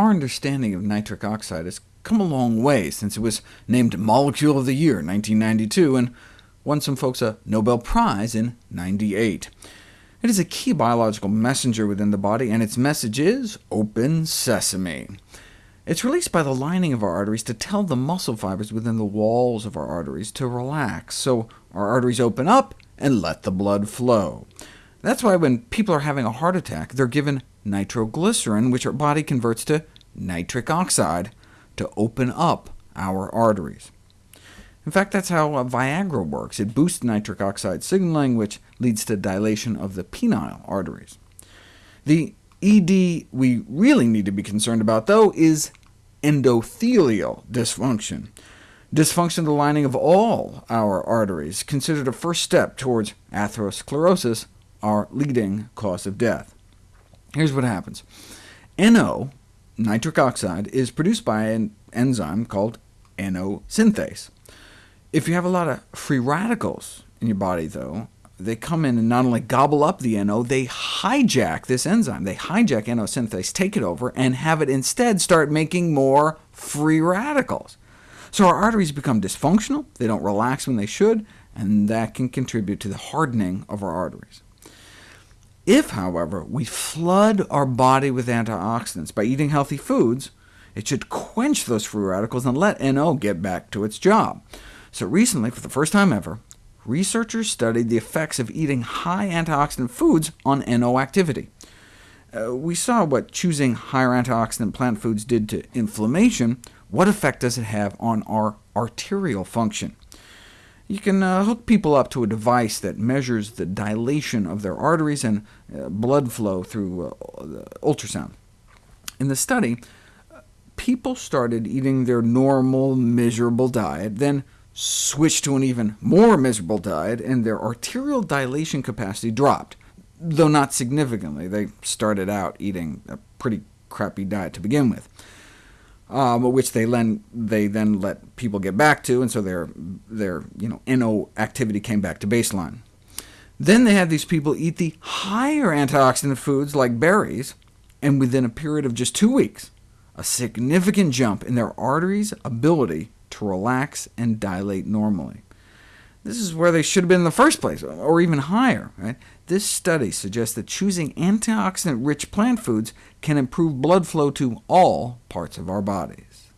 Our understanding of nitric oxide has come a long way since it was named Molecule of the Year in 1992, and won some folks a Nobel Prize in 98. It is a key biological messenger within the body, and its message is open sesame. It's released by the lining of our arteries to tell the muscle fibers within the walls of our arteries to relax, so our arteries open up and let the blood flow. That's why when people are having a heart attack, they're given nitroglycerin, which our body converts to nitric oxide, to open up our arteries. In fact, that's how uh, Viagra works. It boosts nitric oxide signaling, which leads to dilation of the penile arteries. The ED we really need to be concerned about, though, is endothelial dysfunction. Dysfunction of the lining of all our arteries, considered a first step towards atherosclerosis, our leading cause of death. Here's what happens. NO, nitric oxide, is produced by an enzyme called NO synthase. If you have a lot of free radicals in your body, though, they come in and not only gobble up the NO, they hijack this enzyme. They hijack NO synthase, take it over, and have it instead start making more free radicals. So our arteries become dysfunctional, they don't relax when they should, and that can contribute to the hardening of our arteries. If, however, we flood our body with antioxidants by eating healthy foods, it should quench those free radicals and let NO get back to its job. So recently, for the first time ever, researchers studied the effects of eating high antioxidant foods on NO activity. Uh, we saw what choosing higher antioxidant plant foods did to inflammation. What effect does it have on our arterial function? You can uh, hook people up to a device that measures the dilation of their arteries and uh, blood flow through uh, ultrasound. In the study, people started eating their normal, miserable diet, then switched to an even more miserable diet, and their arterial dilation capacity dropped, though not significantly. They started out eating a pretty crappy diet to begin with um, which they then, they then let people get back to, and so their, their you know, NO activity came back to baseline. Then they had these people eat the higher antioxidant foods like berries, and within a period of just two weeks, a significant jump in their arteries' ability to relax and dilate normally. This is where they should have been in the first place, or even higher. Right? This study suggests that choosing antioxidant-rich plant foods can improve blood flow to all parts of our bodies.